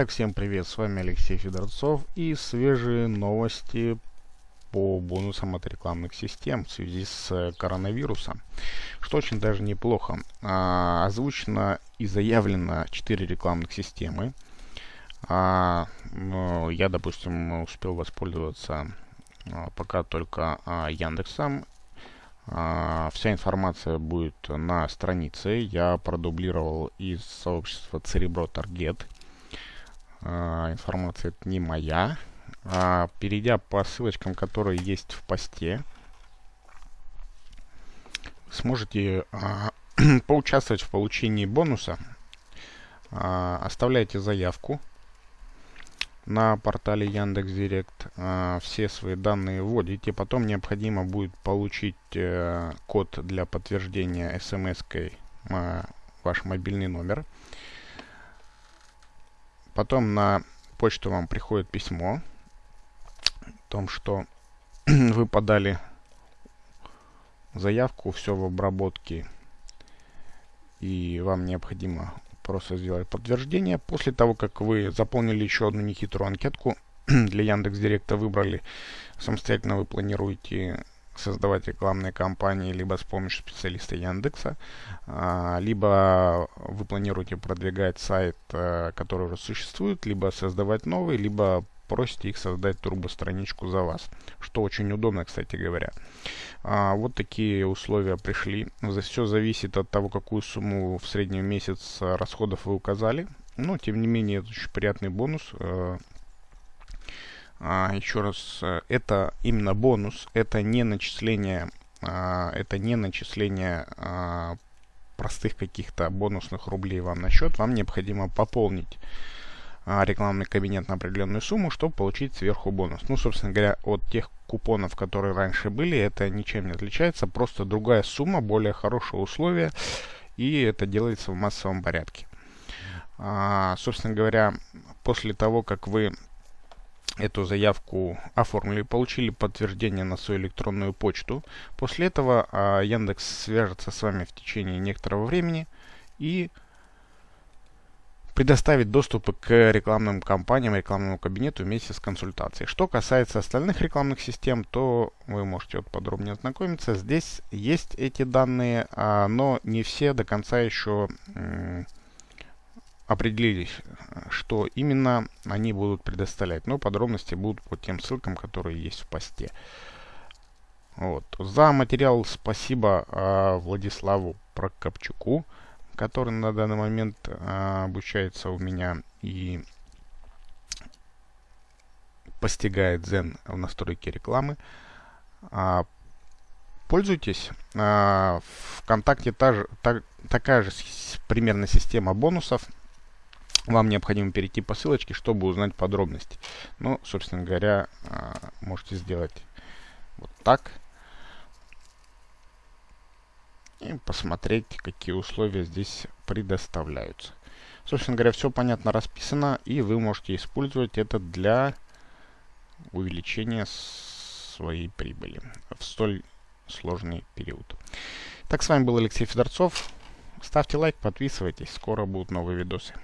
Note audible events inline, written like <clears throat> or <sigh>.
Итак, всем привет, с вами Алексей Федорцов и свежие новости по бонусам от рекламных систем в связи с э, коронавирусом, что очень даже неплохо. А, озвучено и заявлено 4 рекламных системы. А, ну, я, допустим, успел воспользоваться а, пока только а, Яндексом. А, вся информация будет на странице. Я продублировал из сообщества Cerebro Target. А, информация это не моя. А, перейдя по ссылочкам, которые есть в посте, сможете а, <clears throat> поучаствовать в получении бонуса. А, оставляйте заявку на портале Яндекс.Директ. А, все свои данные вводите. Потом необходимо будет получить а, код для подтверждения смс-кой а, ваш мобильный номер. Потом на почту вам приходит письмо о том, что <clears throat> вы подали заявку, все в обработке, и вам необходимо просто сделать подтверждение. После того, как вы заполнили еще одну нехитрую анкетку <clears throat> для Яндекс Директа, выбрали самостоятельно, вы планируете создавать рекламные кампании либо с помощью специалиста Яндекса, а, либо вы планируете продвигать сайт, э, который уже существует, либо создавать новый, либо просите их создать турбостраничку за вас, что очень удобно, кстати говоря. А, вот такие условия пришли. Все зависит от того, какую сумму в среднем месяц расходов вы указали. Но, тем не менее, это очень приятный бонус. А, еще раз, э, это именно бонус, это не начисление, а, это не начисление а, простых каких-то бонусных рублей вам на счет. Вам необходимо пополнить рекламный кабинет на определенную сумму, чтобы получить сверху бонус. Ну, собственно говоря, от тех купонов, которые раньше были, это ничем не отличается, просто другая сумма, более хорошие условия, и это делается в массовом порядке. А, собственно говоря, после того, как вы эту заявку оформили, получили подтверждение на свою электронную почту. После этого а, Яндекс свяжется с вами в течение некоторого времени и предоставит доступ к рекламным кампаниям, рекламному кабинету вместе с консультацией. Что касается остальных рекламных систем, то вы можете вот подробнее ознакомиться. Здесь есть эти данные, а, но не все до конца еще определились, что именно они будут предоставлять. Но подробности будут по тем ссылкам, которые есть в посте. Вот. За материал спасибо э, Владиславу Прокопчуку, который на данный момент э, обучается у меня и постигает Zen в настройке рекламы. А, пользуйтесь. А, ВКонтакте та же, та, такая же примерно система бонусов вам необходимо перейти по ссылочке, чтобы узнать подробности. Ну, собственно говоря, а, можете сделать вот так. И посмотреть, какие условия здесь предоставляются. Собственно говоря, все понятно расписано, и вы можете использовать это для увеличения своей прибыли в столь сложный период. Так, с вами был Алексей Федорцов. Ставьте лайк, подписывайтесь. Скоро будут новые видосы.